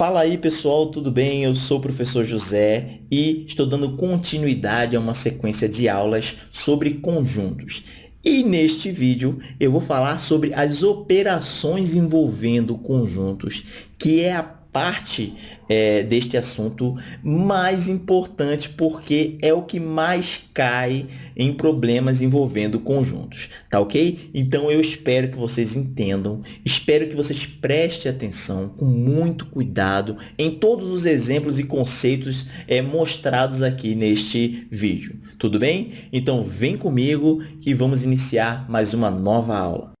Fala aí pessoal, tudo bem? Eu sou o professor José e estou dando continuidade a uma sequência de aulas sobre conjuntos. E neste vídeo eu vou falar sobre as operações envolvendo conjuntos, que é a parte é, deste assunto mais importante porque é o que mais cai em problemas envolvendo conjuntos, tá ok? Então eu espero que vocês entendam, espero que vocês prestem atenção com muito cuidado em todos os exemplos e conceitos é, mostrados aqui neste vídeo, tudo bem? Então vem comigo que vamos iniciar mais uma nova aula.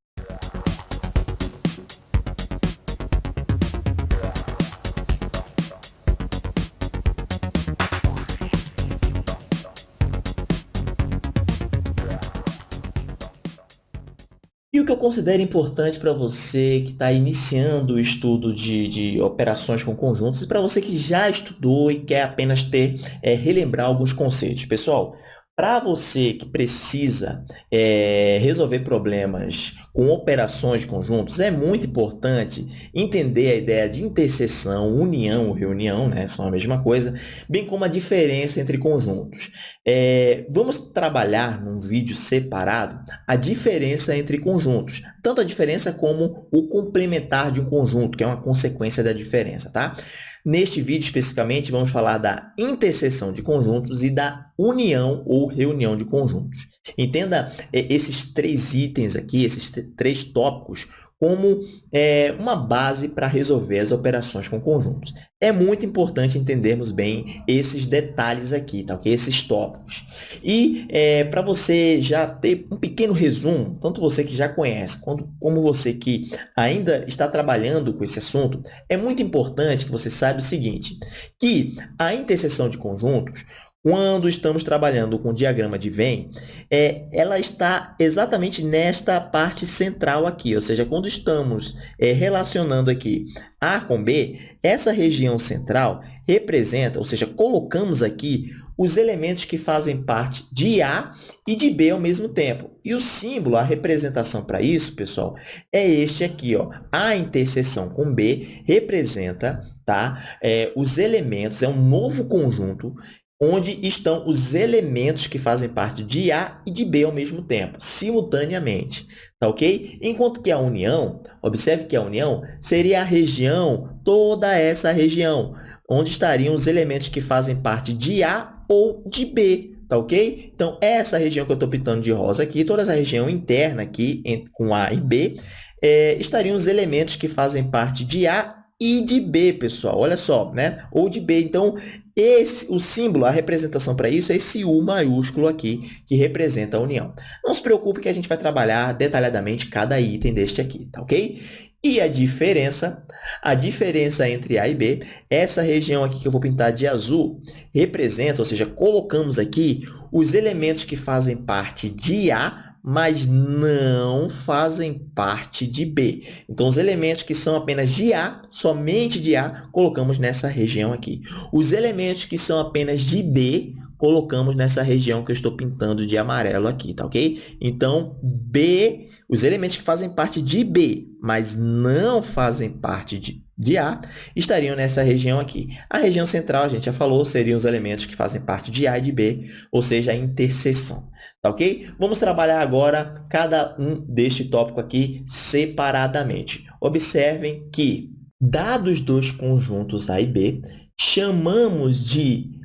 Considero importante para você que está iniciando o estudo de, de operações com conjuntos e para você que já estudou e quer apenas ter, é, relembrar alguns conceitos. Pessoal, para você que precisa é, resolver problemas com operações de conjuntos, é muito importante entender a ideia de interseção, união reunião, né? são a mesma coisa, bem como a diferença entre conjuntos. É, vamos trabalhar num vídeo separado a diferença entre conjuntos, tanto a diferença como o complementar de um conjunto, que é uma consequência da diferença. Tá? Neste vídeo, especificamente, vamos falar da interseção de conjuntos e da união ou reunião de conjuntos. Entenda é, esses três itens aqui, esses três tópicos, como é, uma base para resolver as operações com conjuntos. É muito importante entendermos bem esses detalhes aqui, tá? okay? esses tópicos. E é, para você já ter um pequeno resumo, tanto você que já conhece, quanto, como você que ainda está trabalhando com esse assunto, é muito importante que você saiba o seguinte, que a interseção de conjuntos quando estamos trabalhando com o diagrama de Venn, é, ela está exatamente nesta parte central aqui, ou seja, quando estamos é, relacionando aqui A com B, essa região central representa, ou seja, colocamos aqui os elementos que fazem parte de A e de B ao mesmo tempo. E o símbolo, a representação para isso, pessoal, é este aqui. Ó. A interseção com B representa tá, é, os elementos, é um novo conjunto onde estão os elementos que fazem parte de A e de B ao mesmo tempo, simultaneamente, tá ok? Enquanto que a união, observe que a união seria a região, toda essa região, onde estariam os elementos que fazem parte de A ou de B, tá ok? Então, essa região que eu estou pintando de rosa aqui, toda essa região interna aqui, com A e B, é, estariam os elementos que fazem parte de A e de B, pessoal. Olha só, né? Ou de B. Então, esse, o símbolo, a representação para isso é esse U maiúsculo aqui, que representa a união. Não se preocupe que a gente vai trabalhar detalhadamente cada item deste aqui, tá ok? E a diferença, a diferença entre A e B, essa região aqui que eu vou pintar de azul, representa, ou seja, colocamos aqui os elementos que fazem parte de A mas não fazem parte de B. Então, os elementos que são apenas de A, somente de A, colocamos nessa região aqui. Os elementos que são apenas de B, colocamos nessa região que eu estou pintando de amarelo aqui, tá ok? Então, B, os elementos que fazem parte de B, mas não fazem parte de de A estariam nessa região aqui. A região central, a gente já falou, seriam os elementos que fazem parte de A e de B, ou seja, a interseção. Tá ok? Vamos trabalhar agora cada um deste tópico aqui separadamente. Observem que, dados dois conjuntos A e B, chamamos de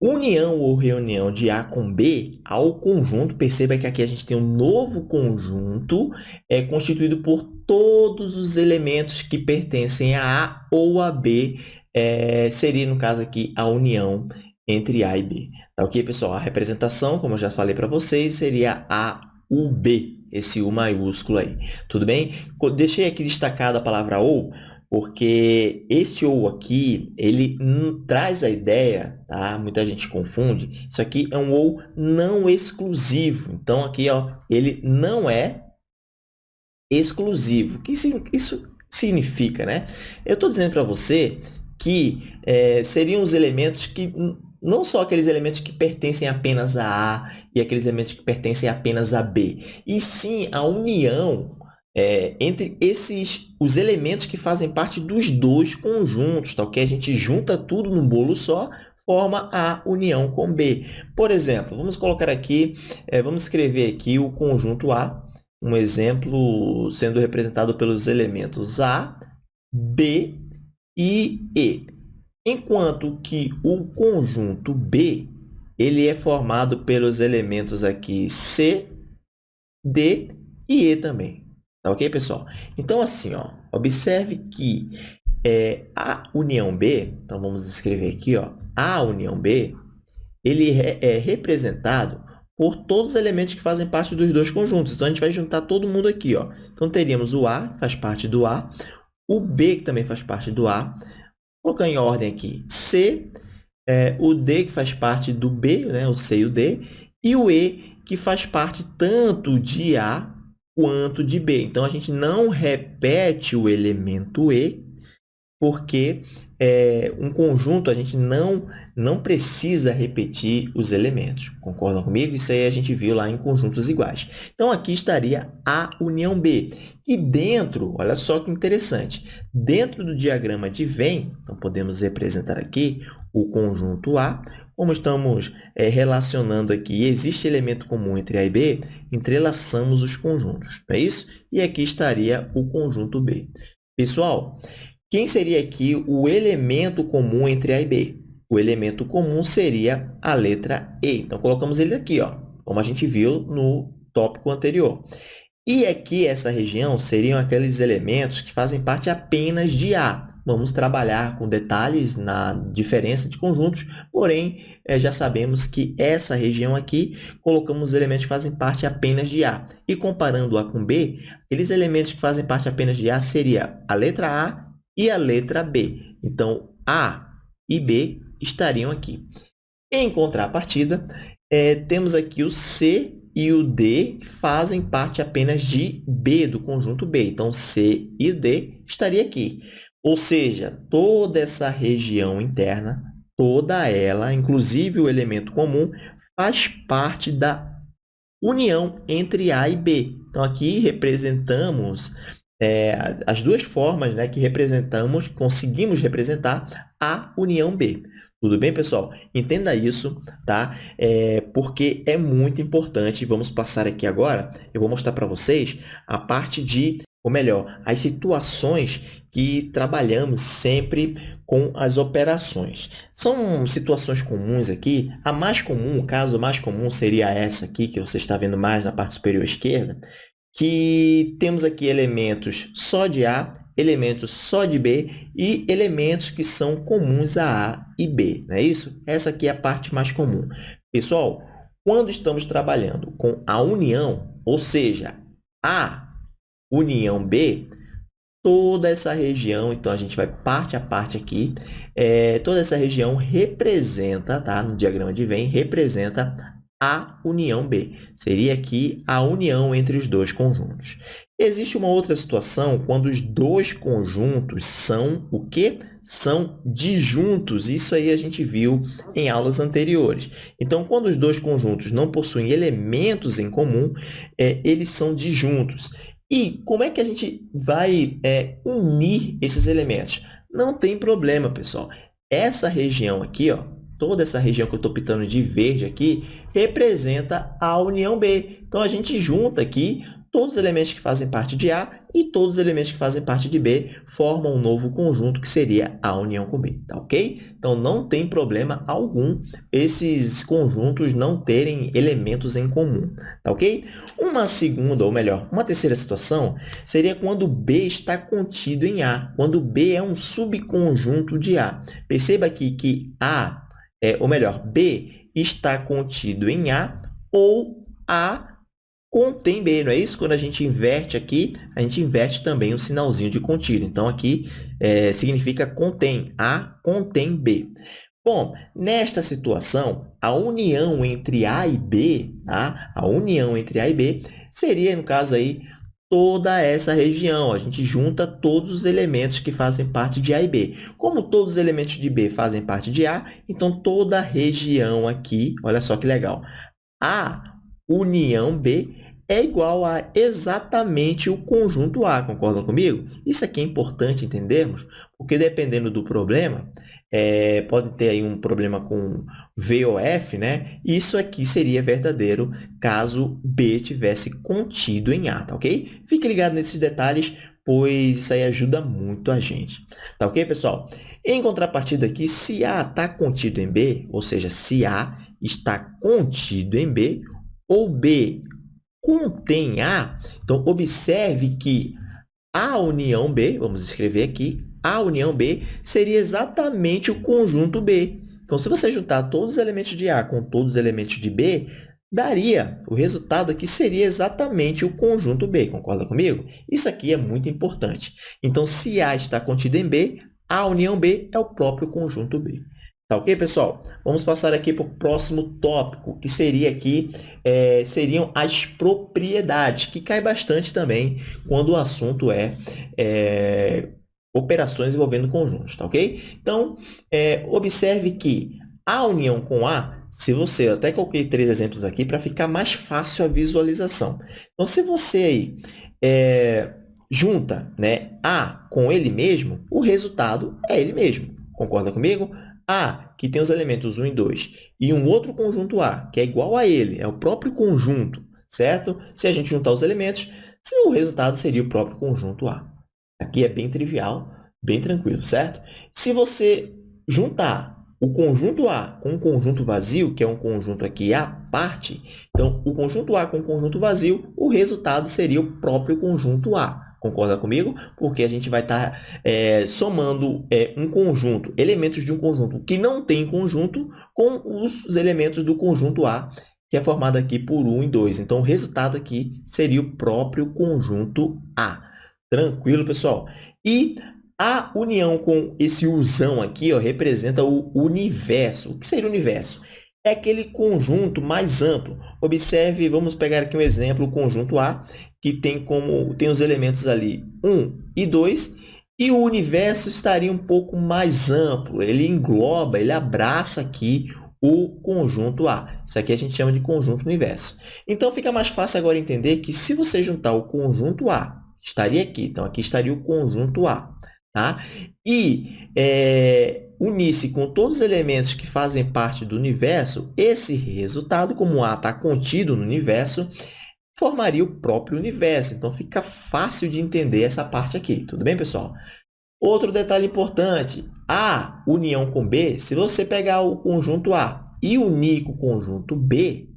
união ou reunião de A com B ao conjunto. Perceba que aqui a gente tem um novo conjunto é, constituído por todos os elementos que pertencem a A ou a B. É, seria, no caso aqui, a união entre A e B. Tá ok, pessoal? A representação, como eu já falei para vocês, seria A, U, B, esse U maiúsculo aí. Tudo bem? Deixei aqui destacada a palavra OU, porque este ou aqui, ele traz a ideia, tá? Muita gente confunde. Isso aqui é um ou não exclusivo. Então, aqui, ó, ele não é exclusivo. O que isso significa, né? Eu estou dizendo para você que é, seriam os elementos que não só aqueles elementos que pertencem apenas a A e aqueles elementos que pertencem apenas a B, e sim a união é, entre esses os elementos que fazem parte dos dois conjuntos, tá ok? A gente junta tudo num bolo só, forma a união com B. Por exemplo, vamos colocar aqui, é, vamos escrever aqui o conjunto A, um exemplo sendo representado pelos elementos A, B e E. Enquanto que o conjunto B ele é formado pelos elementos aqui C, D e E também. Tá ok, pessoal? Então, assim, ó, observe que é, a união B, então vamos escrever aqui, ó, a união B, ele é representado por todos os elementos que fazem parte dos dois conjuntos. Então, a gente vai juntar todo mundo aqui. Ó. Então, teríamos o A, que faz parte do A, o B, que também faz parte do A, vou colocar em ordem aqui, C, é, o D, que faz parte do B, né, o C e o D, e o E, que faz parte tanto de A quanto de B. Então, a gente não repete o elemento E, porque é, um conjunto a gente não, não precisa repetir os elementos. Concordam comigo? Isso aí a gente viu lá em conjuntos iguais. Então, aqui estaria a união B. E dentro, olha só que interessante, dentro do diagrama de Venn, então podemos representar aqui o conjunto A, como estamos é, relacionando aqui, existe elemento comum entre A e B, entrelaçamos os conjuntos, não é isso? E aqui estaria o conjunto B. Pessoal, quem seria aqui o elemento comum entre A e B? O elemento comum seria a letra E. Então, colocamos ele aqui, ó, como a gente viu no tópico anterior. E aqui, essa região, seriam aqueles elementos que fazem parte apenas de A. Vamos trabalhar com detalhes na diferença de conjuntos, porém, eh, já sabemos que essa região aqui, colocamos os elementos que fazem parte apenas de A. E comparando A com B, aqueles elementos que fazem parte apenas de A seria a letra A e a letra B. Então, A e B estariam aqui. Em contrapartida, é, temos aqui o C e o D que fazem parte apenas de B, do conjunto B. Então, C e D estaria aqui. Ou seja, toda essa região interna, toda ela, inclusive o elemento comum, faz parte da união entre A e B. Então, aqui representamos é, as duas formas né, que representamos, conseguimos representar a união B. Tudo bem, pessoal? Entenda isso, tá? É, porque é muito importante. Vamos passar aqui agora, eu vou mostrar para vocês a parte de, ou melhor, as situações que trabalhamos sempre com as operações. São situações comuns aqui. A mais comum, o caso mais comum seria essa aqui, que você está vendo mais na parte superior esquerda, que temos aqui elementos só de A, elementos só de B e elementos que são comuns a A e B, não é isso? Essa aqui é a parte mais comum. Pessoal, quando estamos trabalhando com a união, ou seja, A união B, toda essa região, então a gente vai parte a parte aqui, é, toda essa região representa, tá? no diagrama de Venn, representa a união B. Seria aqui a união entre os dois conjuntos. Existe uma outra situação quando os dois conjuntos são o quê? São disjuntos. Isso aí a gente viu em aulas anteriores. Então, quando os dois conjuntos não possuem elementos em comum, é, eles são disjuntos. E como é que a gente vai é, unir esses elementos? Não tem problema, pessoal. Essa região aqui, ó, toda essa região que eu estou pintando de verde aqui, representa a união B. Então, a gente junta aqui todos os elementos que fazem parte de A e todos os elementos que fazem parte de B formam um novo conjunto que seria a união com B, tá ok? Então, não tem problema algum esses conjuntos não terem elementos em comum, tá ok? Uma segunda, ou melhor, uma terceira situação seria quando B está contido em A, quando B é um subconjunto de A. Perceba aqui que A é, ou melhor, B está contido em A ou A contém B, não é isso? Quando a gente inverte aqui, a gente inverte também o sinalzinho de contido. Então, aqui é, significa contém, A contém B. Bom, nesta situação, a união entre A e B, tá? a união entre A e B, seria, no caso aí, toda essa região. A gente junta todos os elementos que fazem parte de A e B. Como todos os elementos de B fazem parte de A, então toda a região aqui, olha só que legal, a união B é igual a exatamente o conjunto A, concordam comigo? Isso aqui é importante entendermos, porque dependendo do problema, é, pode ter aí um problema com V ou F, né? Isso aqui seria verdadeiro caso B tivesse contido em A, tá ok? Fique ligado nesses detalhes, pois isso aí ajuda muito a gente. Tá ok, pessoal? Em contrapartida aqui, se A está contido em B, ou seja, se A está contido em B, ou B contém A, então observe que a união B, vamos escrever aqui, a união B seria exatamente o conjunto B. Então, se você juntar todos os elementos de A com todos os elementos de B, daria, o resultado aqui seria exatamente o conjunto B, concorda comigo? Isso aqui é muito importante. Então, se A está contido em B, a união B é o próprio conjunto B. Tá ok, pessoal? Vamos passar aqui para o próximo tópico, que seria aqui, é, seriam as propriedades, que cai bastante também quando o assunto é, é operações envolvendo conjuntos, tá ok? Então, é, observe que a união com A, se você, eu até coloquei três exemplos aqui para ficar mais fácil a visualização. Então, se você aí é, junta né, A com ele mesmo, o resultado é ele mesmo. Concorda comigo? A, que tem os elementos 1 e 2, e um outro conjunto A, que é igual a ele, é o próprio conjunto, certo? Se a gente juntar os elementos, o resultado seria o próprio conjunto A. Aqui é bem trivial, bem tranquilo, certo? Se você juntar o conjunto A com o conjunto vazio, que é um conjunto aqui à parte, então, o conjunto A com o conjunto vazio, o resultado seria o próprio conjunto A. Concorda comigo? Porque a gente vai estar tá, é, somando é, um conjunto, elementos de um conjunto que não tem conjunto, com os elementos do conjunto A, que é formado aqui por 1 e 2. Então, o resultado aqui seria o próprio conjunto A. Tranquilo, pessoal? E a união com esse usão aqui ó, representa o universo. O que seria o universo? é aquele conjunto mais amplo. Observe, vamos pegar aqui um exemplo, o conjunto A, que tem como tem os elementos ali 1 e 2, e o universo estaria um pouco mais amplo. Ele engloba, ele abraça aqui o conjunto A. Isso aqui a gente chama de conjunto universo. Então, fica mais fácil agora entender que se você juntar o conjunto A, estaria aqui. Então, aqui estaria o conjunto A. Tá? E é, unisse com todos os elementos que fazem parte do universo, esse resultado, como A está contido no universo, formaria o próprio universo. Então, fica fácil de entender essa parte aqui. Tudo bem, pessoal? Outro detalhe importante, A união com B, se você pegar o conjunto A e unir com o conjunto B,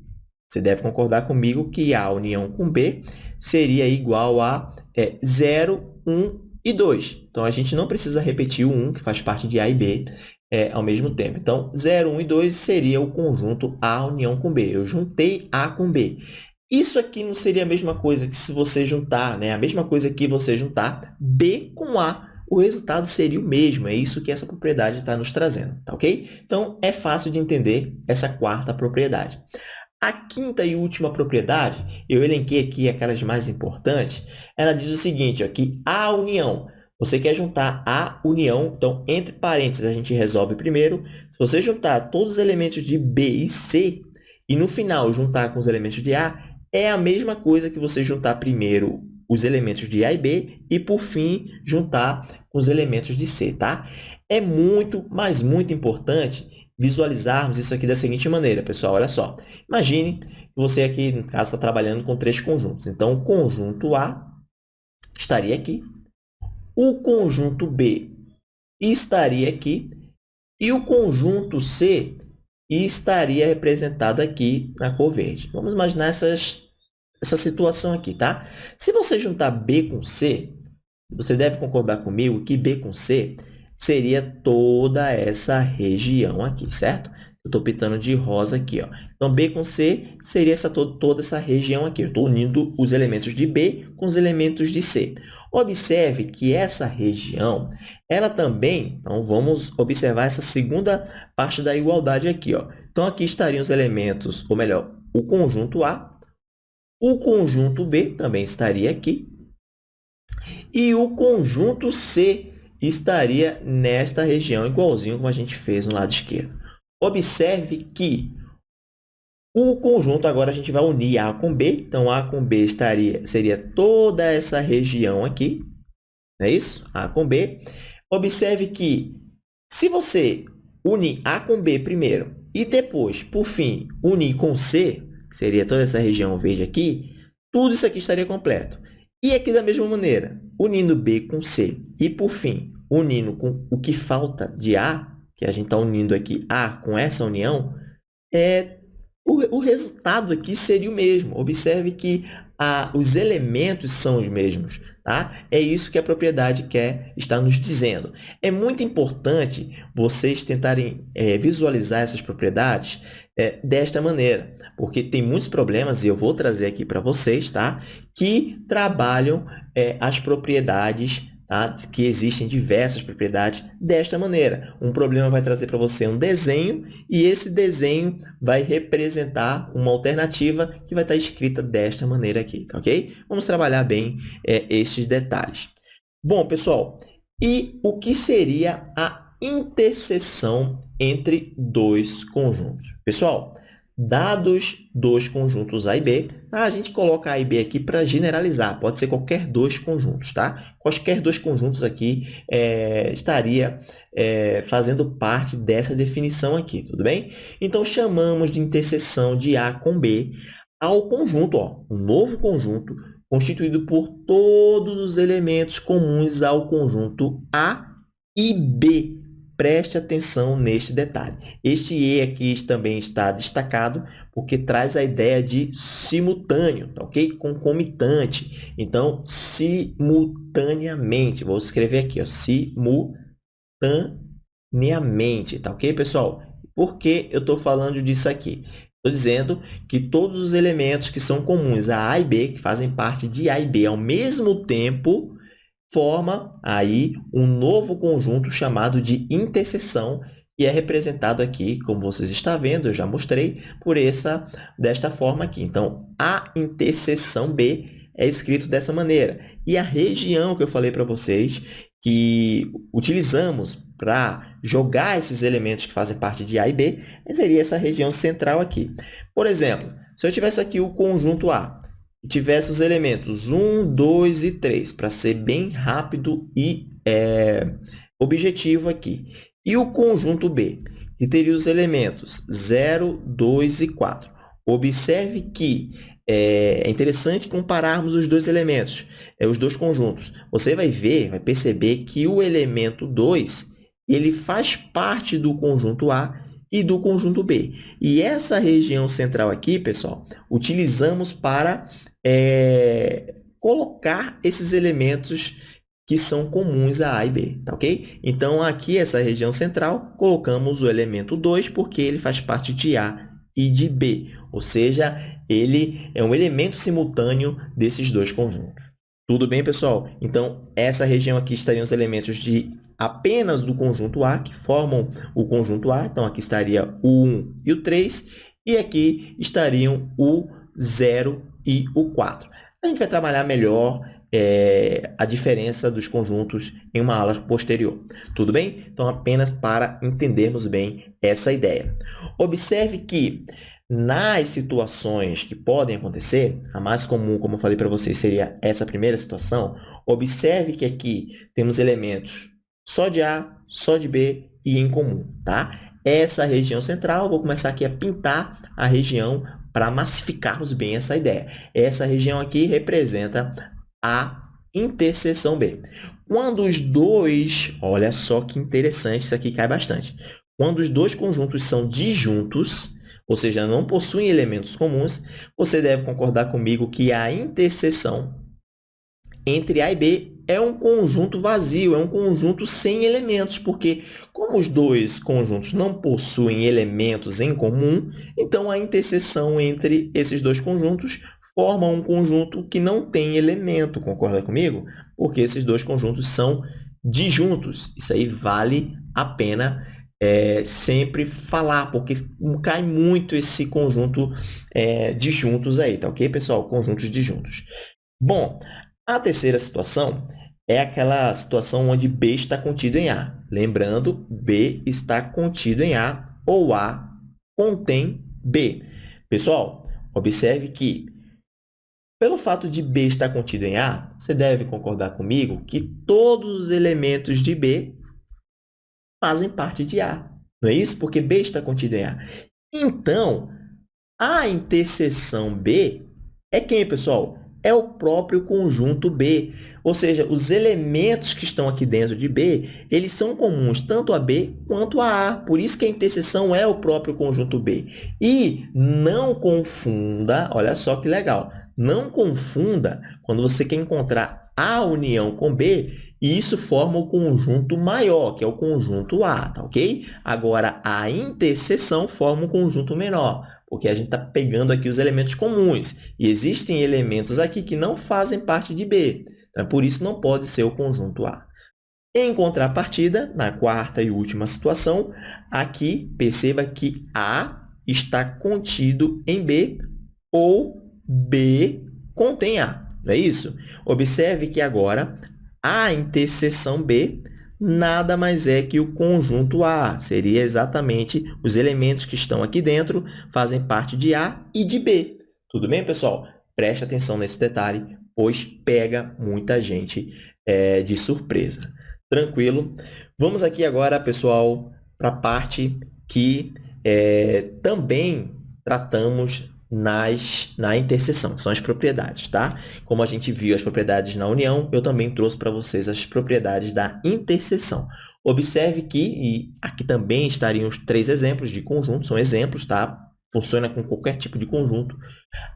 você deve concordar comigo que A união com B seria igual a é, 0, 1 e 2. Então, a gente não precisa repetir o 1, que faz parte de A e B, é, ao mesmo tempo. Então, 0, 1 e 2 seria o conjunto A união com B. Eu juntei A com B. Isso aqui não seria a mesma coisa que se você juntar, né? A mesma coisa que você juntar B com A, o resultado seria o mesmo. É isso que essa propriedade está nos trazendo, tá ok? Então, é fácil de entender essa quarta propriedade. A quinta e última propriedade, eu elenquei aqui aquelas mais importantes, ela diz o seguinte, ó, que a união, você quer juntar a união, então, entre parênteses, a gente resolve primeiro. Se você juntar todos os elementos de B e C, e no final juntar com os elementos de A, é a mesma coisa que você juntar primeiro os elementos de A e B e, por fim, juntar os elementos de C, tá? É muito, mas muito importante visualizarmos isso aqui da seguinte maneira, pessoal. Olha só. Imagine que você aqui, no caso, está trabalhando com três conjuntos. Então, o conjunto A estaria aqui. O conjunto B estaria aqui. E o conjunto C estaria representado aqui na cor verde. Vamos imaginar essas, essa situação aqui, tá? Se você juntar B com C, você deve concordar comigo que B com C seria toda essa região aqui, certo? Eu estou pintando de rosa aqui. Ó. Então, B com C seria essa, toda essa região aqui. Eu estou unindo os elementos de B com os elementos de C. Observe que essa região, ela também... Então, vamos observar essa segunda parte da igualdade aqui. Ó. Então, aqui estariam os elementos, ou melhor, o conjunto A. O conjunto B também estaria aqui. E o conjunto C estaria nesta região, igualzinho como a gente fez no lado esquerdo. Observe que O conjunto, agora a gente vai unir A com B. Então, A com B estaria, seria toda essa região aqui. Não é isso? A com B. Observe que, se você unir A com B primeiro e depois, por fim, unir com C, que seria toda essa região verde aqui, tudo isso aqui estaria completo. E aqui da mesma maneira, unindo B com C e, por fim, unindo com o que falta de A, que a gente está unindo aqui A com essa união, é, o, o resultado aqui seria o mesmo. Observe que a, os elementos são os mesmos. Tá? É isso que a propriedade quer estar nos dizendo. É muito importante vocês tentarem é, visualizar essas propriedades é, desta maneira, porque tem muitos problemas, e eu vou trazer aqui para vocês, tá? que trabalham é, as propriedades tá? que existem diversas propriedades desta maneira. Um problema vai trazer para você um desenho e esse desenho vai representar uma alternativa que vai estar escrita desta maneira aqui, tá ok? Vamos trabalhar bem é, estes detalhes. Bom, pessoal, e o que seria a interseção entre dois conjuntos? Pessoal, Dados dois conjuntos A e B, a gente coloca A e B aqui para generalizar, pode ser qualquer dois conjuntos, tá? Quaisquer dois conjuntos aqui é, estaria é, fazendo parte dessa definição aqui, tudo bem? Então, chamamos de interseção de A com B ao conjunto, ó, um novo conjunto constituído por todos os elementos comuns ao conjunto A e B, Preste atenção neste detalhe. Este E aqui também está destacado porque traz a ideia de simultâneo, tá ok? Concomitante. Então, simultaneamente. Vou escrever aqui, ó, simultaneamente, tá ok, pessoal? Por que eu estou falando disso aqui? Estou dizendo que todos os elementos que são comuns a A e B, que fazem parte de A e B ao mesmo tempo, forma aí um novo conjunto chamado de interseção e é representado aqui, como vocês estão vendo, eu já mostrei, por essa, desta forma aqui. Então, a interseção B é escrito dessa maneira. E a região que eu falei para vocês, que utilizamos para jogar esses elementos que fazem parte de A e B, seria essa região central aqui. Por exemplo, se eu tivesse aqui o conjunto A, e tivesse os elementos 1, 2 e 3, para ser bem rápido e é, objetivo aqui. E o conjunto B, que teria os elementos 0, 2 e 4. Observe que é interessante compararmos os dois elementos, é, os dois conjuntos. Você vai ver, vai perceber que o elemento 2 ele faz parte do conjunto A e do conjunto B. E essa região central aqui, pessoal, utilizamos para é, colocar esses elementos que são comuns a A e B, tá ok? Então, aqui, essa região central, colocamos o elemento 2, porque ele faz parte de A e de B, ou seja, ele é um elemento simultâneo desses dois conjuntos. Tudo bem, pessoal? Então, essa região aqui estariam os elementos de apenas do conjunto A, que formam o conjunto A. Então, aqui estaria o 1 e o 3, e aqui estariam o 0 e o 4. A gente vai trabalhar melhor é, a diferença dos conjuntos em uma aula posterior. Tudo bem? Então, apenas para entendermos bem essa ideia. Observe que nas situações que podem acontecer, a mais comum, como eu falei para vocês, seria essa primeira situação. Observe que aqui temos elementos só de A, só de B e em comum, tá? Essa região central, vou começar aqui a pintar a região para massificarmos bem essa ideia. Essa região aqui representa a interseção B. Quando os dois, olha só que interessante, isso aqui cai bastante. Quando os dois conjuntos são disjuntos, ou seja, não possuem elementos comuns, você deve concordar comigo que a interseção entre A e B é um conjunto vazio, é um conjunto sem elementos, porque como os dois conjuntos não possuem elementos em comum, então a interseção entre esses dois conjuntos forma um conjunto que não tem elemento, concorda comigo? Porque esses dois conjuntos são disjuntos. Isso aí vale a pena é, sempre falar, porque cai muito esse conjunto é, disjuntos aí, tá ok, pessoal? Conjuntos disjuntos. Bom, a terceira situação é aquela situação onde B está contido em A. Lembrando, B está contido em A ou A contém B. Pessoal, observe que, pelo fato de B estar contido em A, você deve concordar comigo que todos os elementos de B fazem parte de A. Não é isso? Porque B está contido em A. Então, a interseção B é quem, pessoal? É o próprio conjunto B. Ou seja, os elementos que estão aqui dentro de B, eles são comuns tanto a B quanto a A. Por isso que a interseção é o próprio conjunto B. E não confunda, olha só que legal, não confunda quando você quer encontrar a união com B, e isso forma o conjunto maior, que é o conjunto A, tá ok? Agora, a interseção forma um conjunto menor porque a gente está pegando aqui os elementos comuns. E existem elementos aqui que não fazem parte de B. Então, por isso, não pode ser o conjunto A. Em contrapartida, na quarta e última situação, aqui, perceba que A está contido em B ou B contém A. Não é isso? Observe que agora a interseção B nada mais é que o conjunto A. Seria exatamente os elementos que estão aqui dentro, fazem parte de A e de B. Tudo bem, pessoal? Preste atenção nesse detalhe, pois pega muita gente é, de surpresa. Tranquilo? Vamos aqui agora, pessoal, para a parte que é, também tratamos nas, na interseção, que são as propriedades, tá? Como a gente viu as propriedades na união, eu também trouxe para vocês as propriedades da interseção. Observe que, e aqui também estariam os três exemplos de conjunto, são exemplos, tá? Funciona com qualquer tipo de conjunto.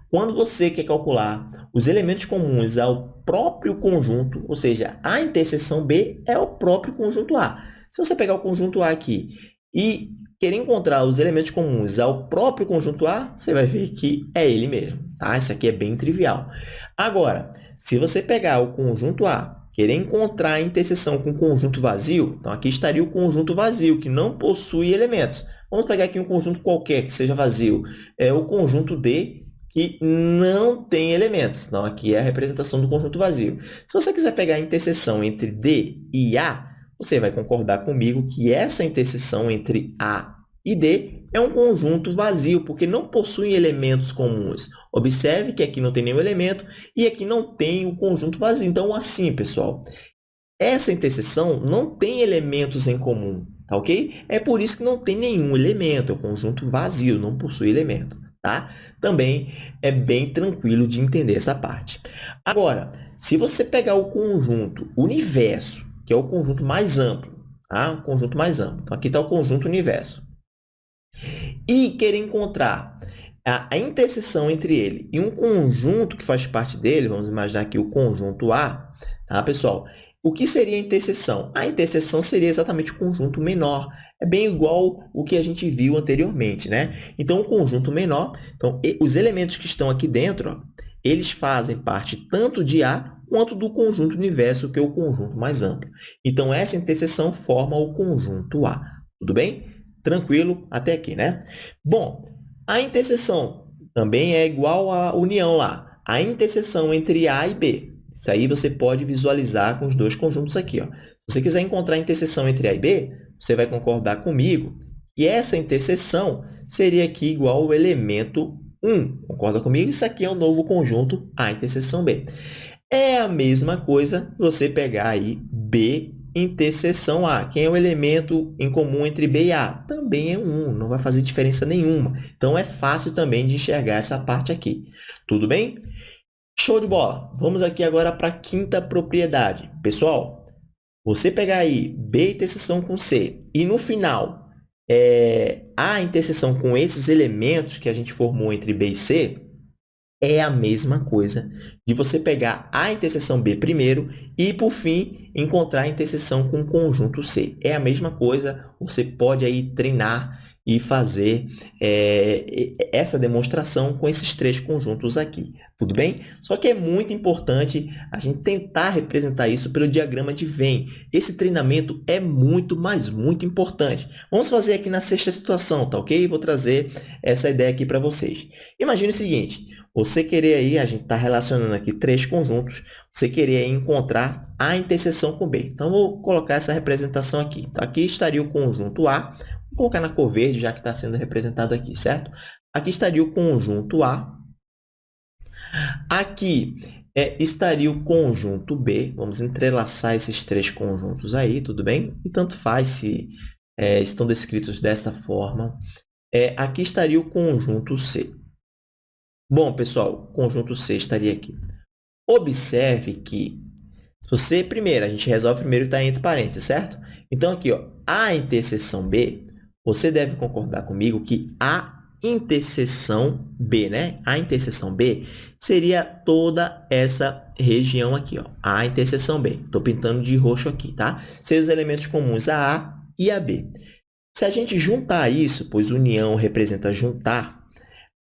Quando você quer calcular os elementos comuns ao próprio conjunto, ou seja, a interseção B é o próprio conjunto A. Se você pegar o conjunto A aqui e querer encontrar os elementos comuns ao próprio conjunto A, você vai ver que é ele mesmo. Tá? Isso aqui é bem trivial. Agora, se você pegar o conjunto A, querer encontrar a interseção com o conjunto vazio, então aqui estaria o conjunto vazio, que não possui elementos. Vamos pegar aqui um conjunto qualquer que seja vazio. É o conjunto D, que não tem elementos. Então, aqui é a representação do conjunto vazio. Se você quiser pegar a interseção entre D e A, você vai concordar comigo que essa interseção entre A e D é um conjunto vazio, porque não possui elementos comuns. Observe que aqui não tem nenhum elemento e aqui não tem o conjunto vazio. Então, assim, pessoal, essa interseção não tem elementos em comum, tá ok? É por isso que não tem nenhum elemento, é um conjunto vazio, não possui elemento, tá? Também é bem tranquilo de entender essa parte. Agora, se você pegar o conjunto universo que é o conjunto mais amplo. Tá? O conjunto mais amplo. Então, aqui está o conjunto universo. E querer encontrar a, a interseção entre ele e um conjunto que faz parte dele, vamos imaginar aqui o conjunto A, tá, pessoal? O que seria a interseção? A interseção seria exatamente o conjunto menor. É bem igual o que a gente viu anteriormente, né? Então, o conjunto menor, então, os elementos que estão aqui dentro, ó, eles fazem parte tanto de A quanto do conjunto universo, que é o conjunto mais amplo. Então, essa interseção forma o conjunto A. Tudo bem? Tranquilo até aqui, né? Bom, a interseção também é igual à união lá. A interseção entre A e B. Isso aí você pode visualizar com os dois conjuntos aqui. Ó. Se você quiser encontrar a interseção entre A e B, você vai concordar comigo que essa interseção seria aqui igual ao elemento 1. Concorda comigo? Isso aqui é o novo conjunto A interseção B. É a mesma coisa você pegar aí B interseção A. Quem é o elemento em comum entre B e A? Também é 1, não vai fazer diferença nenhuma. Então, é fácil também de enxergar essa parte aqui. Tudo bem? Show de bola! Vamos aqui agora para a quinta propriedade. Pessoal, você pegar aí B interseção com C e no final é, A interseção com esses elementos que a gente formou entre B e C, é a mesma coisa de você pegar a interseção B primeiro e, por fim, encontrar a interseção com o conjunto C. É a mesma coisa, você pode aí treinar e fazer é, essa demonstração com esses três conjuntos aqui, tudo bem? Só que é muito importante a gente tentar representar isso pelo diagrama de Venn. Esse treinamento é muito, mas muito importante. Vamos fazer aqui na sexta situação, tá ok? Vou trazer essa ideia aqui para vocês. Imagine o seguinte, você querer aí, a gente está relacionando aqui três conjuntos, você querer encontrar a interseção com B. Então, vou colocar essa representação aqui. Então, aqui estaria o conjunto A, Vou colocar na cor verde, já que está sendo representado aqui, certo? aqui estaria o conjunto A. Aqui é, estaria o conjunto B. Vamos entrelaçar esses três conjuntos aí, tudo bem? E tanto faz se é, estão descritos dessa forma. É, aqui estaria o conjunto C. Bom, pessoal, conjunto C estaria aqui. Observe que, se você, primeiro, a gente resolve primeiro que está entre parênteses, certo? Então, aqui, ó, A interseção B, você deve concordar comigo que A interseção B, né? A interseção B seria toda essa região aqui, ó. A interseção B. Estou pintando de roxo aqui, tá? Seriam os elementos comuns a A e a B. Se a gente juntar isso, pois união representa juntar,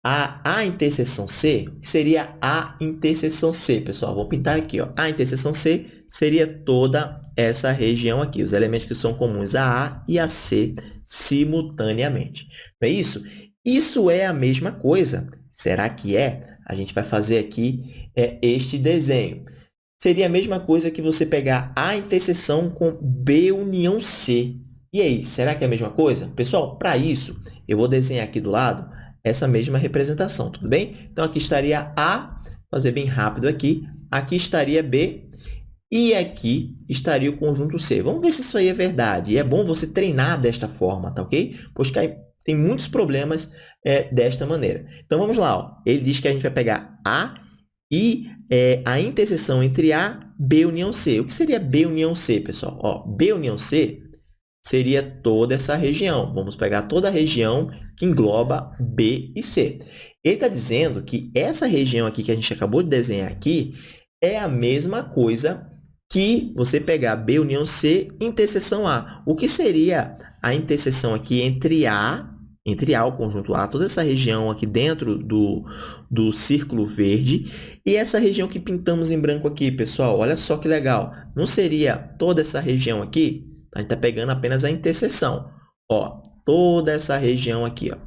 a A interseção C seria A interseção C, pessoal. Vou pintar aqui, ó. A interseção C seria toda essa região aqui, os elementos que são comuns a A e a C simultaneamente. Não é isso? Isso é a mesma coisa. Será que é? A gente vai fazer aqui é, este desenho. Seria a mesma coisa que você pegar A interseção com B união C. E aí, será que é a mesma coisa? Pessoal, para isso, eu vou desenhar aqui do lado essa mesma representação, tudo bem? Então, aqui estaria A, fazer bem rápido aqui, aqui estaria B e aqui estaria o conjunto C. Vamos ver se isso aí é verdade. E é bom você treinar desta forma, tá ok? Pois tem muitos problemas é, desta maneira. Então, vamos lá. Ó. Ele diz que a gente vai pegar A e é, a interseção entre A, B união C. O que seria B união C, pessoal? Ó, B união C seria toda essa região. Vamos pegar toda a região que engloba B e C. Ele está dizendo que essa região aqui que a gente acabou de desenhar aqui é a mesma coisa que você pegar B união C interseção A. O que seria a interseção aqui entre A, entre A, o conjunto A, toda essa região aqui dentro do, do círculo verde, e essa região que pintamos em branco aqui, pessoal, olha só que legal. Não seria toda essa região aqui? A gente está pegando apenas a interseção. Ó, toda essa região aqui. Ó.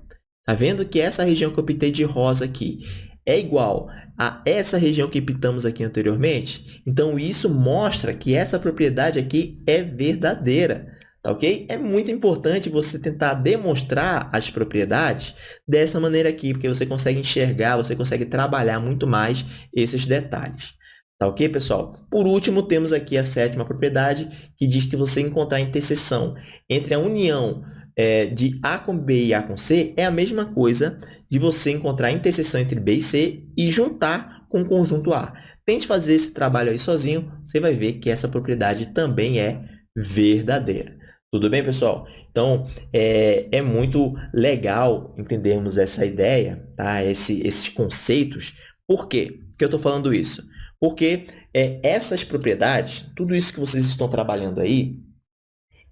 Tá vendo que essa região que eu pintei de rosa aqui é igual a essa região que pintamos aqui anteriormente? Então, isso mostra que essa propriedade aqui é verdadeira. Tá ok? É muito importante você tentar demonstrar as propriedades dessa maneira aqui, porque você consegue enxergar, você consegue trabalhar muito mais esses detalhes. Tá ok, pessoal? Por último, temos aqui a sétima propriedade, que diz que você encontrar a interseção entre a união é, de A com B e A com C é a mesma coisa de você encontrar a interseção entre B e C e juntar com o conjunto A. Tente fazer esse trabalho aí sozinho, você vai ver que essa propriedade também é verdadeira. Tudo bem, pessoal? Então, é, é muito legal entendermos essa ideia, tá? Esse, esses conceitos. Por quê que eu estou falando isso? Porque é, essas propriedades, tudo isso que vocês estão trabalhando aí,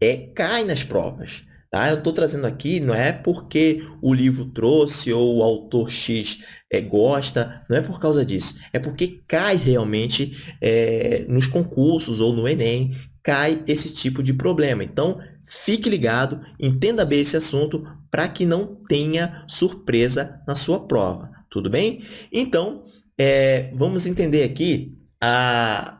é, cai nas provas. Tá? Eu estou trazendo aqui, não é porque o livro trouxe ou o autor X é, gosta, não é por causa disso. É porque cai realmente é, nos concursos ou no Enem, cai esse tipo de problema. Então, fique ligado, entenda bem esse assunto para que não tenha surpresa na sua prova. Tudo bem? Então, é, vamos entender aqui a,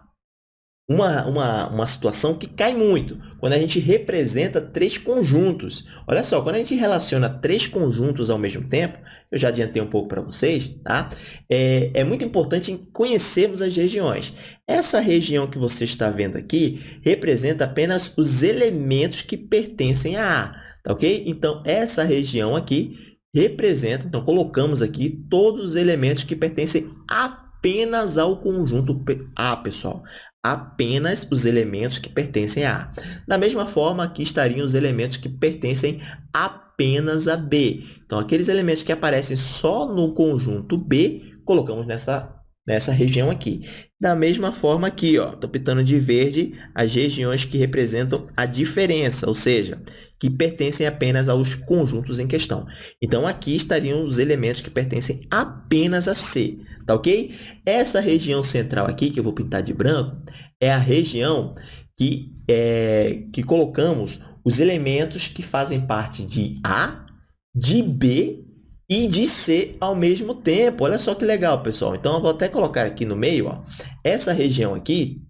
uma, uma, uma situação que cai muito quando a gente representa três conjuntos. Olha só, quando a gente relaciona três conjuntos ao mesmo tempo, eu já adiantei um pouco para vocês, tá? É, é muito importante conhecermos as regiões. Essa região que você está vendo aqui representa apenas os elementos que pertencem a A, tá ok? Então, essa região aqui representa, então colocamos aqui todos os elementos que pertencem apenas ao conjunto A, pessoal. Apenas os elementos que pertencem a A. Da mesma forma, aqui estariam os elementos que pertencem apenas a B. Então, aqueles elementos que aparecem só no conjunto B, colocamos nessa nessa região aqui. Da mesma forma aqui, estou pintando de verde as regiões que representam a diferença, ou seja, que pertencem apenas aos conjuntos em questão. Então, aqui estariam os elementos que pertencem apenas a C, tá ok? Essa região central aqui, que eu vou pintar de branco, é a região que, é, que colocamos os elementos que fazem parte de A, de B e de C ao mesmo tempo. Olha só que legal, pessoal. Então, eu vou até colocar aqui no meio, ó, essa região aqui,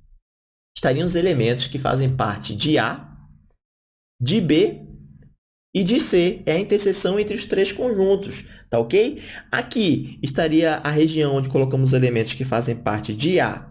estariam os elementos que fazem parte de A, de B E de C é a interseção entre os três conjuntos, tá ok? Aqui estaria a região onde colocamos elementos que fazem parte de A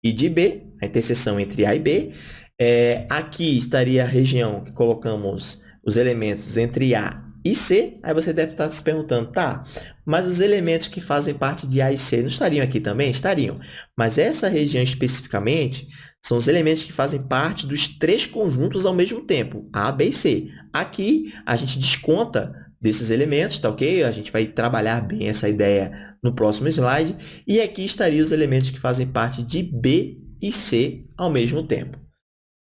e de B, a interseção entre A e B. É, aqui estaria a região que colocamos os elementos entre A e C. Aí você deve estar se perguntando, tá, mas os elementos que fazem parte de A e C não estariam aqui também? Estariam. Mas essa região especificamente são os elementos que fazem parte dos três conjuntos ao mesmo tempo, A, B e C. Aqui, a gente desconta desses elementos, tá ok? A gente vai trabalhar bem essa ideia no próximo slide. E aqui estariam os elementos que fazem parte de B e C ao mesmo tempo.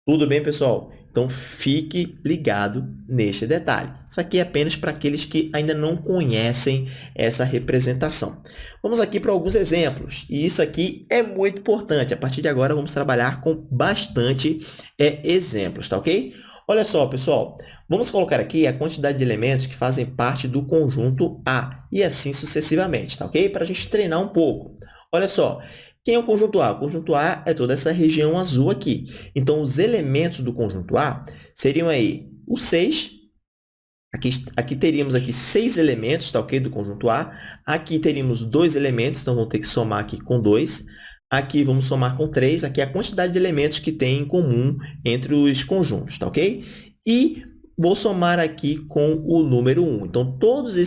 Tudo bem, pessoal? Então, fique ligado neste detalhe. Isso aqui é apenas para aqueles que ainda não conhecem essa representação. Vamos aqui para alguns exemplos. E isso aqui é muito importante. A partir de agora, vamos trabalhar com bastante é, exemplos, tá ok? Olha só, pessoal. Vamos colocar aqui a quantidade de elementos que fazem parte do conjunto A. E assim sucessivamente, tá ok? Para a gente treinar um pouco. Olha só, quem é o conjunto A? O conjunto A é toda essa região azul aqui. Então, os elementos do conjunto A seriam aí o 6. Aqui, aqui teríamos aqui seis elementos, tá ok? Do conjunto A. Aqui teríamos dois elementos, então vamos ter que somar aqui com 2. Aqui vamos somar com 3. Aqui é a quantidade de elementos que tem em comum entre os conjuntos, tá ok? E vou somar aqui com o número 1. Então, todas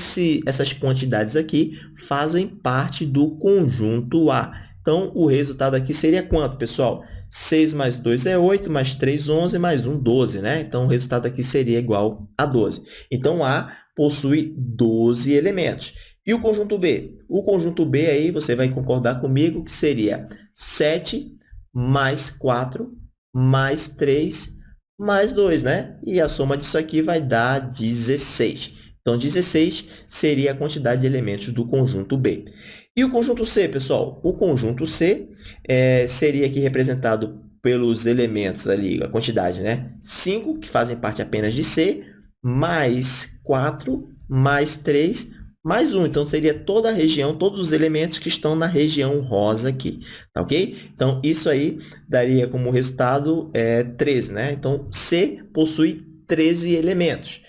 essas quantidades aqui fazem parte do conjunto A. Então, o resultado aqui seria quanto, pessoal? 6 mais 2 é 8, mais 3, 11, mais 1, 12, né? Então, o resultado aqui seria igual a 12. Então, A possui 12 elementos. E o conjunto B? O conjunto B aí, você vai concordar comigo que seria 7 mais 4 mais 3 mais 2, né? E a soma disso aqui vai dar 16. Então, 16 seria a quantidade de elementos do conjunto B. E o conjunto C, pessoal? O conjunto C é, seria aqui representado pelos elementos ali, a quantidade, né? 5, que fazem parte apenas de C, mais 4, mais 3, mais 1. Então, seria toda a região, todos os elementos que estão na região rosa aqui, tá ok? Então, isso aí daria como resultado é, 13, né? Então, C possui 13 elementos.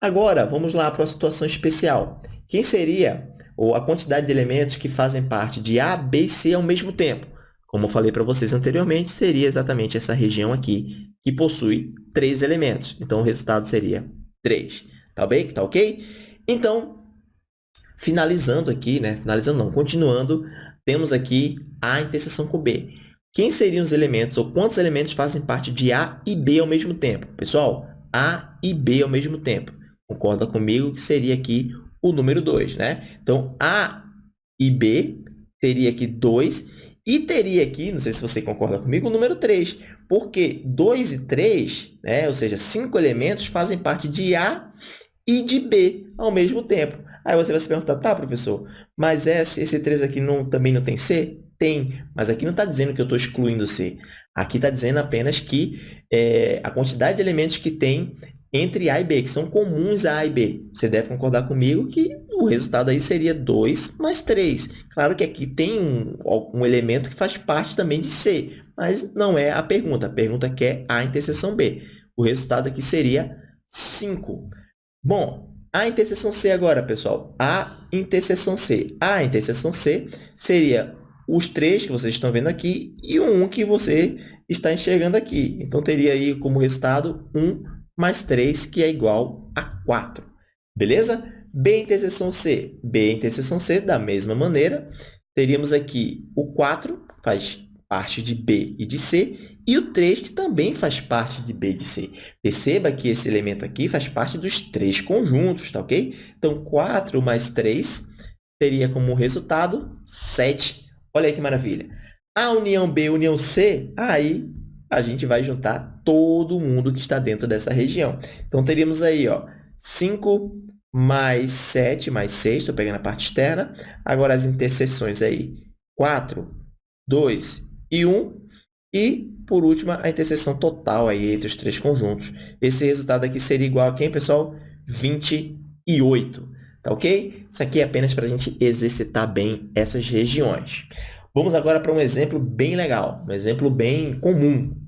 Agora, vamos lá para uma situação especial. Quem seria ou a quantidade de elementos que fazem parte de A, B e C ao mesmo tempo. Como eu falei para vocês anteriormente, seria exatamente essa região aqui, que possui três elementos. Então, o resultado seria 3. Tá bem? Tá ok? Então, finalizando aqui, né? Finalizando não, continuando, temos aqui A interseção com B. Quem seriam os elementos, ou quantos elementos fazem parte de A e B ao mesmo tempo? Pessoal, A e B ao mesmo tempo. Concorda comigo que seria aqui o número 2, né? Então, A e B teria aqui 2 e teria aqui, não sei se você concorda comigo, o número 3, porque 2 e 3, né, ou seja, cinco elementos fazem parte de A e de B ao mesmo tempo. Aí você vai se perguntar, tá, professor, mas esse, esse 3 aqui não, também não tem C? Tem, mas aqui não está dizendo que eu estou excluindo C. Aqui está dizendo apenas que é, a quantidade de elementos que tem entre A e B, que são comuns a A e B. Você deve concordar comigo que o resultado aí seria 2 mais 3. Claro que aqui tem um, um elemento que faz parte também de C, mas não é a pergunta. A pergunta quer A interseção B. O resultado aqui seria 5. Bom, a interseção C agora, pessoal. A interseção C. A interseção C seria os três que vocês estão vendo aqui e o 1 que você está enxergando aqui. Então, teria aí como resultado 1 mais 3, que é igual a 4. Beleza? B interseção C. B interseção C, da mesma maneira, teríamos aqui o 4, faz parte de B e de C, e o 3, que também faz parte de B e de C. Perceba que esse elemento aqui faz parte dos três conjuntos, tá ok? Então, 4 mais 3 teria como resultado 7. Olha que maravilha. A união B união C, aí a gente vai juntar todo mundo que está dentro dessa região. Então, teríamos aí ó, 5 mais 7 mais 6, estou pegando a parte externa. Agora, as interseções aí, 4, 2 e 1. E, por último, a interseção total aí entre os três conjuntos. Esse resultado aqui seria igual a quem, pessoal? 28. Tá ok? Isso aqui é apenas para a gente exercitar bem essas regiões. Vamos agora para um exemplo bem legal, um exemplo bem comum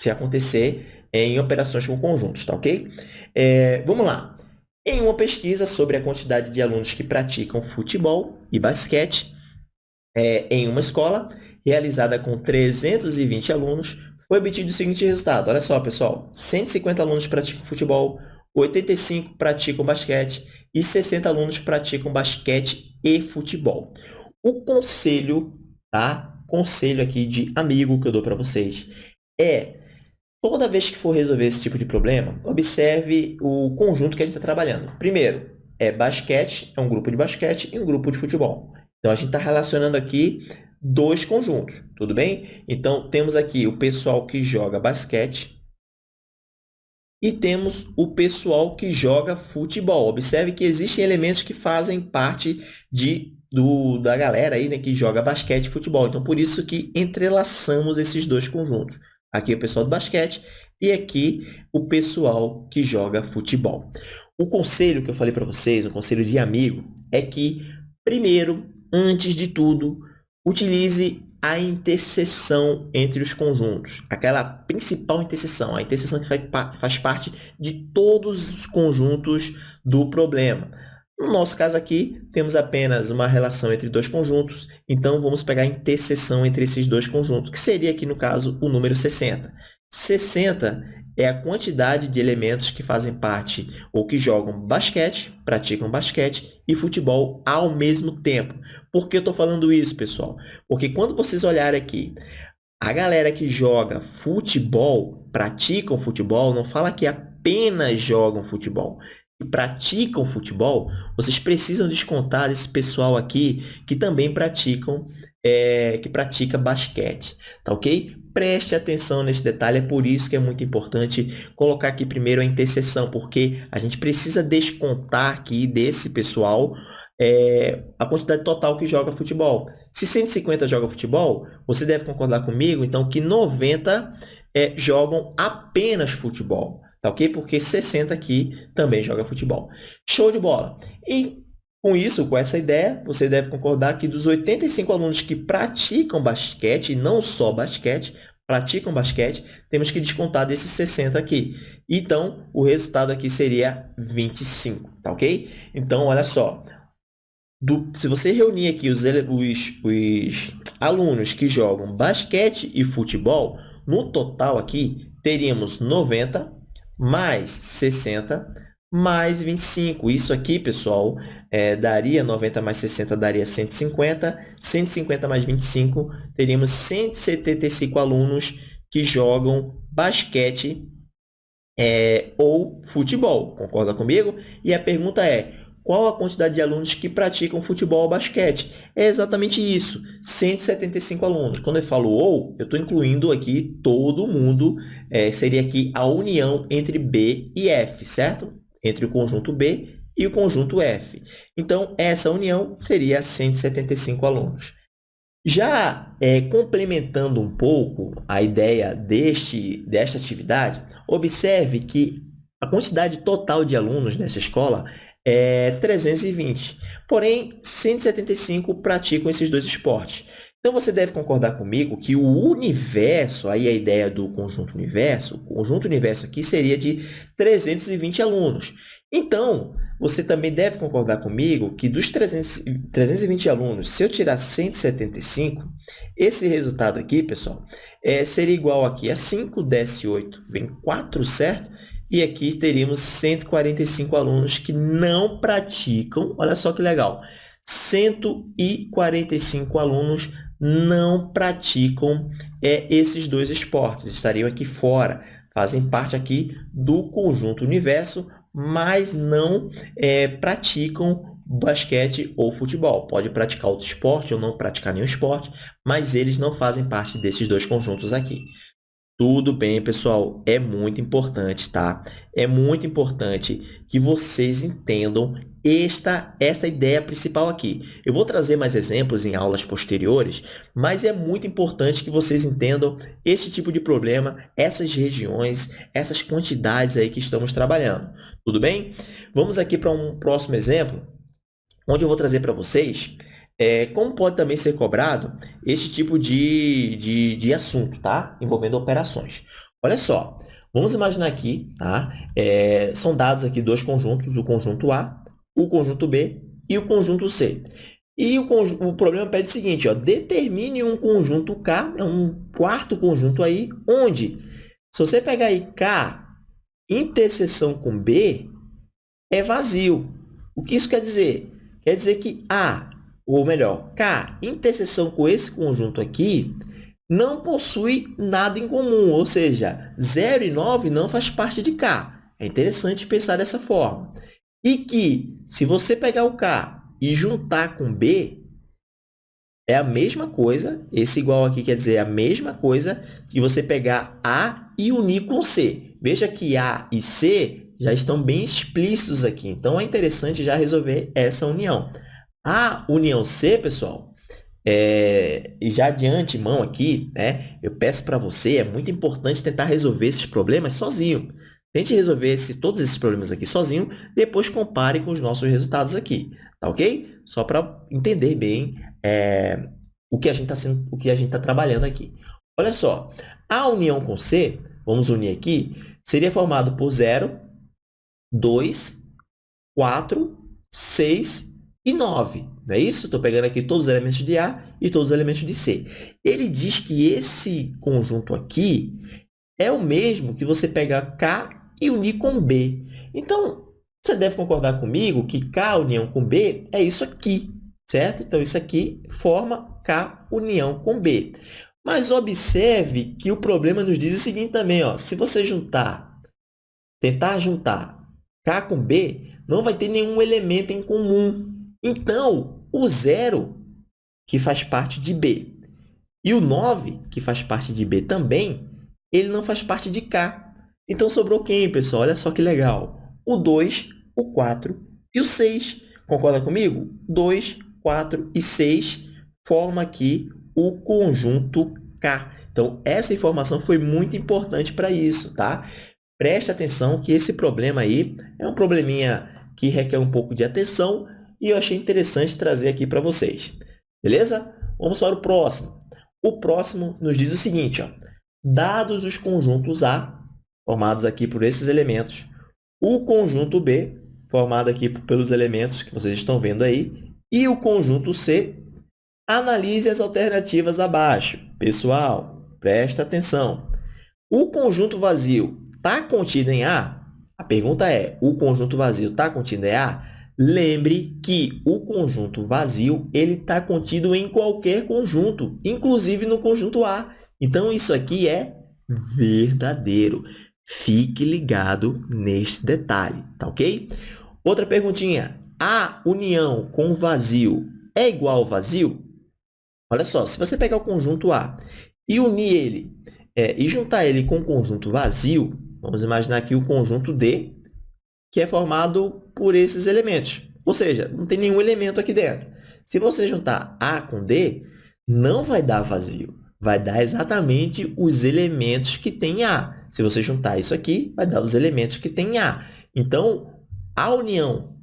se acontecer em operações com conjuntos, tá ok? É, vamos lá. Em uma pesquisa sobre a quantidade de alunos que praticam futebol e basquete é, em uma escola, realizada com 320 alunos, foi obtido o seguinte resultado. Olha só, pessoal. 150 alunos praticam futebol, 85 praticam basquete e 60 alunos praticam basquete e futebol. O conselho, tá? Conselho aqui de amigo que eu dou para vocês é toda vez que for resolver esse tipo de problema, observe o conjunto que a gente está trabalhando. Primeiro, é basquete, é um grupo de basquete e um grupo de futebol. Então, a gente está relacionando aqui dois conjuntos, tudo bem? Então, temos aqui o pessoal que joga basquete e temos o pessoal que joga futebol. Observe que existem elementos que fazem parte de, do, da galera aí, né, que joga basquete e futebol. Então, por isso que entrelaçamos esses dois conjuntos. Aqui é o pessoal do basquete e aqui o pessoal que joga futebol. O conselho que eu falei para vocês, um conselho de amigo, é que, primeiro, antes de tudo, Utilize a interseção entre os conjuntos, aquela principal interseção, a interseção que faz parte de todos os conjuntos do problema. No nosso caso aqui, temos apenas uma relação entre dois conjuntos, então vamos pegar a interseção entre esses dois conjuntos, que seria aqui, no caso, o número 60. 60 é a quantidade de elementos que fazem parte ou que jogam basquete, praticam basquete e futebol ao mesmo tempo. Por que eu estou falando isso, pessoal? Porque quando vocês olharem aqui, a galera que joga futebol, praticam futebol, não fala que apenas jogam futebol. E praticam futebol, vocês precisam descontar esse pessoal aqui que também praticam, é, que pratica basquete, tá ok? Preste atenção nesse detalhe, é por isso que é muito importante colocar aqui primeiro a interseção, porque a gente precisa descontar aqui desse pessoal é, a quantidade total que joga futebol. Se 150 joga futebol, você deve concordar comigo, então, que 90 é, jogam apenas futebol, tá ok? Porque 60 aqui também joga futebol. Show de bola! E com isso, com essa ideia, você deve concordar que dos 85 alunos que praticam basquete, e não só basquete, praticam basquete, temos que descontar desses 60 aqui. Então, o resultado aqui seria 25, tá ok? Então, olha só, do, se você reunir aqui os, os, os alunos que jogam basquete e futebol, no total aqui, teríamos 90 mais 60 mais 25. Isso aqui, pessoal, é, daria 90 mais 60, daria 150. 150 mais 25, teríamos 175 alunos que jogam basquete é, ou futebol. Concorda comigo? E a pergunta é, qual a quantidade de alunos que praticam futebol ou basquete? É exatamente isso, 175 alunos. Quando eu falo ou, eu estou incluindo aqui todo mundo, é, seria aqui a união entre B e F, certo? entre o conjunto B e o conjunto F. Então, essa união seria 175 alunos. Já é, complementando um pouco a ideia deste, desta atividade, observe que a quantidade total de alunos nessa escola é 320, porém 175 praticam esses dois esportes. Então, você deve concordar comigo que o universo, aí a ideia do conjunto universo, o conjunto universo aqui seria de 320 alunos. Então, você também deve concordar comigo que dos 300, 320 alunos, se eu tirar 175, esse resultado aqui, pessoal, é, seria igual aqui a 5, desce 8, vem 4, certo? E aqui teríamos 145 alunos que não praticam, olha só que legal, 145 alunos não praticam é, esses dois esportes, estariam aqui fora, fazem parte aqui do conjunto universo, mas não é, praticam basquete ou futebol. Pode praticar outro esporte ou não praticar nenhum esporte, mas eles não fazem parte desses dois conjuntos aqui. Tudo bem, pessoal, é muito importante, tá? É muito importante que vocês entendam esta essa ideia principal aqui. Eu vou trazer mais exemplos em aulas posteriores, mas é muito importante que vocês entendam este tipo de problema, essas regiões, essas quantidades aí que estamos trabalhando. Tudo bem? Vamos aqui para um próximo exemplo, onde eu vou trazer para vocês é, como pode também ser cobrado este tipo de, de, de assunto, tá? Envolvendo operações. Olha só, Vamos imaginar aqui, tá? É, são dados aqui dois conjuntos, o conjunto A, o conjunto B e o conjunto C. E o, o problema pede o seguinte, ó, determine um conjunto K, é um quarto conjunto aí, onde, se você pegar aí K, interseção com B, é vazio. O que isso quer dizer? Quer dizer que A, ou melhor, K, interseção com esse conjunto aqui, não possui nada em comum, ou seja, 0 e 9 não faz parte de K. É interessante pensar dessa forma. E que, se você pegar o K e juntar com B, é a mesma coisa, esse igual aqui quer dizer a mesma coisa de você pegar A e unir com C. Veja que A e C já estão bem explícitos aqui, então é interessante já resolver essa união. A união C, pessoal, é, e já de antemão aqui, né, eu peço para você, é muito importante tentar resolver esses problemas sozinho. Tente resolver esse, todos esses problemas aqui sozinho, depois compare com os nossos resultados aqui. Tá ok? Só para entender bem é, o que a gente está tá trabalhando aqui. Olha só, a união com C, vamos unir aqui, seria formado por 0, 2, 4, 6 e 9. Não é isso? Estou pegando aqui todos os elementos de A e todos os elementos de C. Ele diz que esse conjunto aqui é o mesmo que você pegar K e unir com B. Então, você deve concordar comigo que K união com B é isso aqui, certo? Então, isso aqui forma K união com B. Mas observe que o problema nos diz o seguinte também, ó, se você juntar, tentar juntar K com B, não vai ter nenhum elemento em comum. Então, o zero, que faz parte de B, e o 9, que faz parte de B também, ele não faz parte de K. Então, sobrou quem, pessoal? Olha só que legal. O 2 o 4 e o 6. Concorda comigo? 2, 4 e 6 forma aqui o conjunto K. Então, essa informação foi muito importante para isso, tá? Preste atenção que esse problema aí é um probleminha que requer um pouco de atenção e eu achei interessante trazer aqui para vocês. Beleza? Vamos para o próximo. O próximo nos diz o seguinte, ó, dados os conjuntos A, formados aqui por esses elementos, o conjunto B, formado aqui pelos elementos que vocês estão vendo aí, e o conjunto C, analise as alternativas abaixo. Pessoal, presta atenção. O conjunto vazio está contido em A? A pergunta é, o conjunto vazio está contido em A? Lembre que o conjunto vazio está contido em qualquer conjunto, inclusive no conjunto A. Então, isso aqui é verdadeiro. Fique ligado neste detalhe, tá ok? Outra perguntinha. A união com vazio é igual ao vazio? Olha só, se você pegar o conjunto A e unir ele é, e juntar ele com o conjunto vazio, vamos imaginar aqui o conjunto D, que é formado por esses elementos. Ou seja, não tem nenhum elemento aqui dentro. Se você juntar A com D, não vai dar vazio. Vai dar exatamente os elementos que tem A. Se você juntar isso aqui, vai dar os elementos que tem A. Então, a união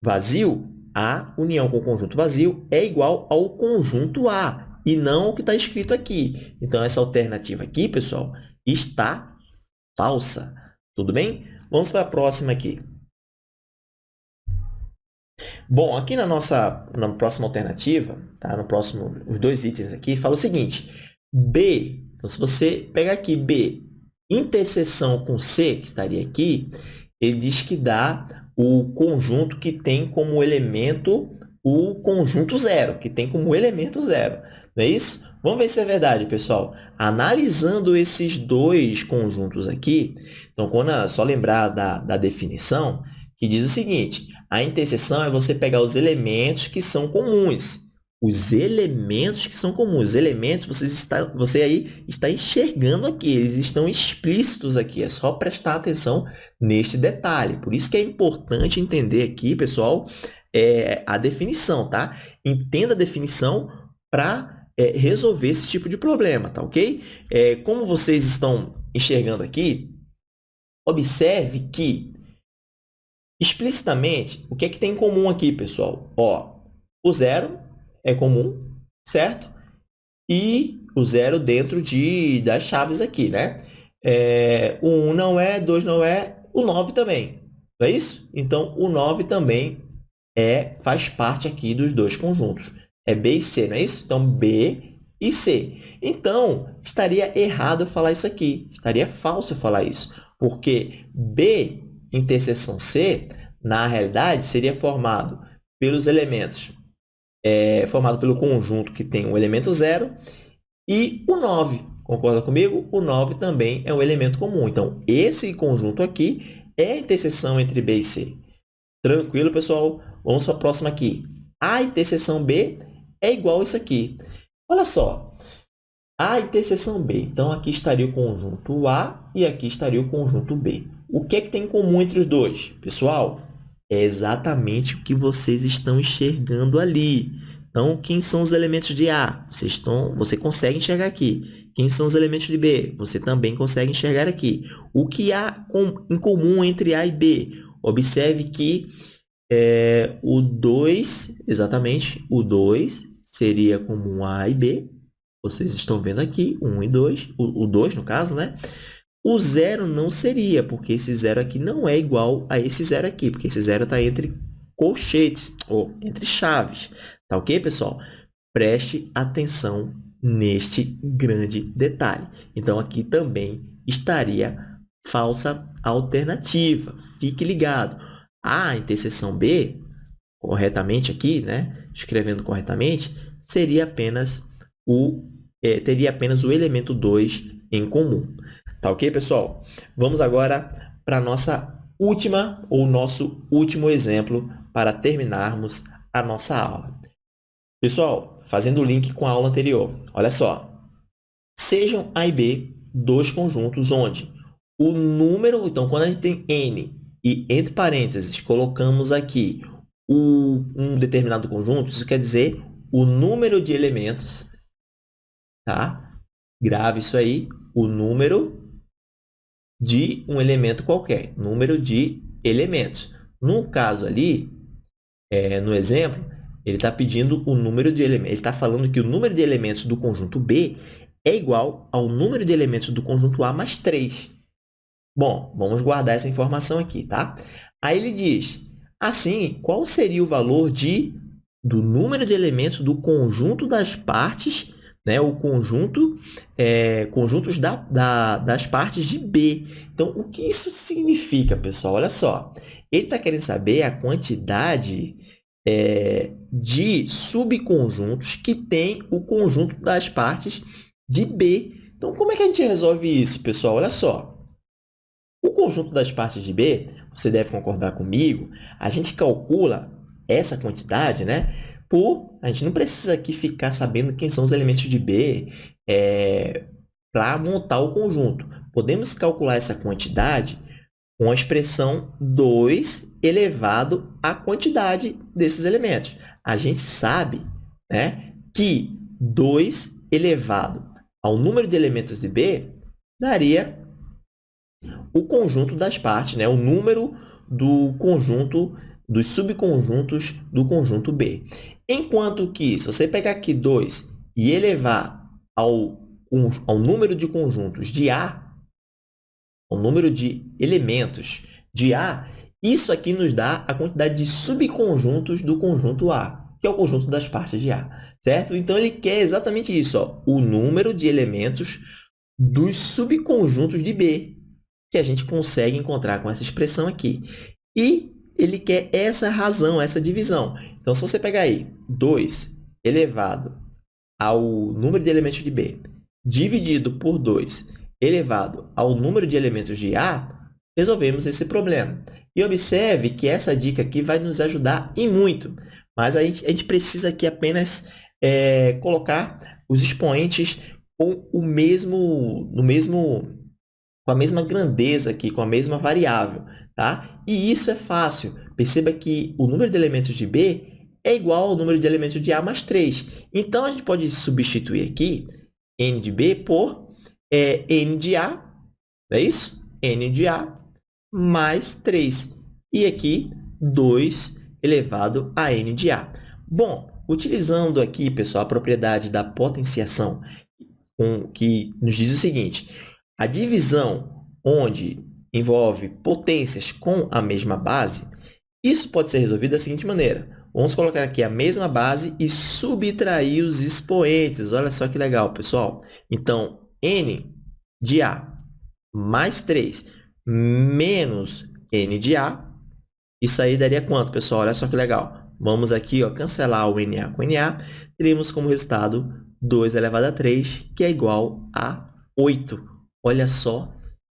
vazio, a união com o conjunto vazio é igual ao conjunto A e não o que está escrito aqui. Então, essa alternativa aqui, pessoal, está falsa. Tudo bem? Vamos para a próxima aqui. Bom, aqui na nossa na próxima alternativa, tá? no próximo, os dois itens aqui, fala o seguinte, B, então se você pegar aqui B interseção com C, que estaria aqui, ele diz que dá o conjunto que tem como elemento o conjunto zero, que tem como elemento zero. Não é isso? Vamos ver se é verdade, pessoal. Analisando esses dois conjuntos aqui, então, quando é só lembrar da, da definição, que diz o seguinte, a interseção é você pegar os elementos que são comuns os elementos que são comuns. Os elementos, vocês está, você aí está enxergando aqui, eles estão explícitos aqui. É só prestar atenção neste detalhe. Por isso que é importante entender aqui, pessoal, é, a definição, tá? Entenda a definição para é, resolver esse tipo de problema, tá ok? É, como vocês estão enxergando aqui, observe que, explicitamente, o que é que tem em comum aqui, pessoal? Ó, o zero é comum, certo? E o zero dentro de, das chaves aqui, né? é, o 1 não é, 2 não é, o 9 também. Não é isso? Então, o 9 também é, faz parte aqui dos dois conjuntos. É B e C, não é isso? Então, B e C. Então, estaria errado falar isso aqui. Estaria falso falar isso. Porque B interseção C, na realidade, seria formado pelos elementos, é, formado pelo conjunto que tem o elemento zero e o 9. Concorda comigo? O 9 também é um elemento comum. Então, esse conjunto aqui é a interseção entre B e C. Tranquilo, pessoal? Vamos para a próxima aqui. A interseção B é igual isso aqui. Olha só. A interseção B. Então, aqui estaria o conjunto A e aqui estaria o conjunto B. O que é que tem em comum entre os dois? Pessoal, é exatamente o que vocês estão enxergando ali. Então, quem são os elementos de A? Vocês estão, você consegue enxergar aqui. Quem são os elementos de B? Você também consegue enxergar aqui. O que há em comum entre A e B? Observe que é, o 2, exatamente, o 2 seria comum a A e B. Vocês estão vendo aqui, 1 e 2, o 2 no caso, né? O zero não seria, porque esse zero aqui não é igual a esse zero aqui, porque esse zero está entre colchetes, ou entre chaves. Tá ok, pessoal? Preste atenção neste grande detalhe. Então, aqui também estaria falsa alternativa. Fique ligado. A interseção B, corretamente aqui, né? Escrevendo corretamente, seria apenas o, é, teria apenas o elemento 2 em comum. Tá ok, pessoal? Vamos agora para a nossa última ou nosso último exemplo para terminarmos a nossa aula. Pessoal, fazendo o link com a aula anterior, olha só. Sejam A e B dois conjuntos onde o número... Então, quando a gente tem N e, entre parênteses, colocamos aqui o, um determinado conjunto, isso quer dizer o número de elementos, tá? Grave isso aí, o número de um elemento qualquer, número de elementos. No caso ali, é, no exemplo, ele está pedindo o número de elementos. Ele está falando que o número de elementos do conjunto B é igual ao número de elementos do conjunto A mais 3. Bom, vamos guardar essa informação aqui, tá? Aí ele diz, assim, qual seria o valor de, do número de elementos do conjunto das partes, né? o conjunto, é, conjuntos da, da, das partes de B. Então, o que isso significa, pessoal? Olha só, ele está querendo saber a quantidade é, de subconjuntos que tem o conjunto das partes de B. Então, como é que a gente resolve isso, pessoal? Olha só. O conjunto das partes de B, você deve concordar comigo, a gente calcula essa quantidade, né? Por, a gente não precisa aqui ficar sabendo quem são os elementos de B é, para montar o conjunto. Podemos calcular essa quantidade com a expressão 2 elevado à quantidade desses elementos. A gente sabe né, que 2 elevado ao número de elementos de B daria o conjunto das partes, né, o número do conjunto dos subconjuntos do conjunto B. Enquanto que, se você pegar aqui 2 e elevar ao, ao número de conjuntos de A, o número de elementos de A, isso aqui nos dá a quantidade de subconjuntos do conjunto A, que é o conjunto das partes de A, certo? Então, ele quer exatamente isso, ó, o número de elementos dos subconjuntos de B, que a gente consegue encontrar com essa expressão aqui. E ele quer essa razão, essa divisão. Então, se você pegar aí 2 elevado ao número de elementos de B, dividido por 2 elevado ao número de elementos de A, resolvemos esse problema. E observe que essa dica aqui vai nos ajudar e muito, mas a gente, a gente precisa aqui apenas é, colocar os expoentes com o mesmo, no mesmo, com a mesma grandeza aqui, com a mesma variável, tá? E isso é fácil. Perceba que o número de elementos de B é igual ao número de elementos de A mais 3. Então, a gente pode substituir aqui n de B por é n de A, é isso? n de A mais 3. E aqui, 2 elevado a n de A. Bom, utilizando aqui, pessoal, a propriedade da potenciação, que nos diz o seguinte, A divisão onde envolve potências com a mesma base, isso pode ser resolvido da seguinte maneira. Vamos colocar aqui a mesma base e subtrair os expoentes. Olha só que legal, pessoal. Então, n de A mais 3 menos n de A, isso aí daria quanto, pessoal? Olha só que legal. Vamos aqui ó, cancelar o NA com NA, teremos como resultado 2 elevado a 3, que é igual a 8. Olha só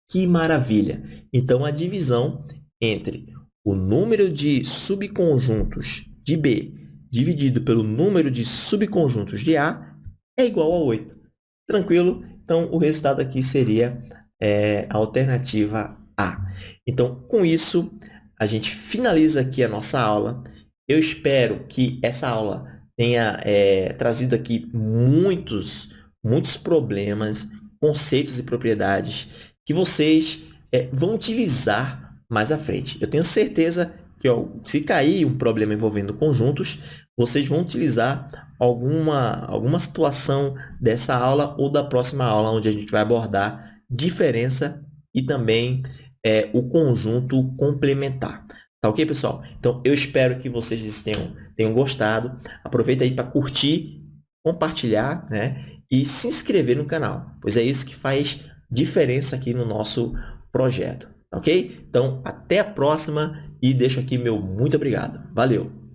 que maravilha! Então, a divisão entre o número de subconjuntos de B dividido pelo número de subconjuntos de A é igual a 8. Tranquilo? Então, o resultado aqui seria é, a alternativa A. Então, com isso, a gente finaliza aqui a nossa aula. Eu espero que essa aula tenha é, trazido aqui muitos, muitos problemas, conceitos e propriedades que vocês é, vão utilizar mais à frente. Eu tenho certeza que ó, se cair um problema envolvendo conjuntos, vocês vão utilizar alguma, alguma situação dessa aula ou da próxima aula, onde a gente vai abordar diferença e também é, o conjunto complementar. Tá ok, pessoal? Então, eu espero que vocês tenham, tenham gostado. Aproveita aí para curtir, compartilhar né? E se inscrever no canal, pois é isso que faz diferença aqui no nosso projeto. Ok? Então, até a próxima e deixo aqui meu muito obrigado. Valeu!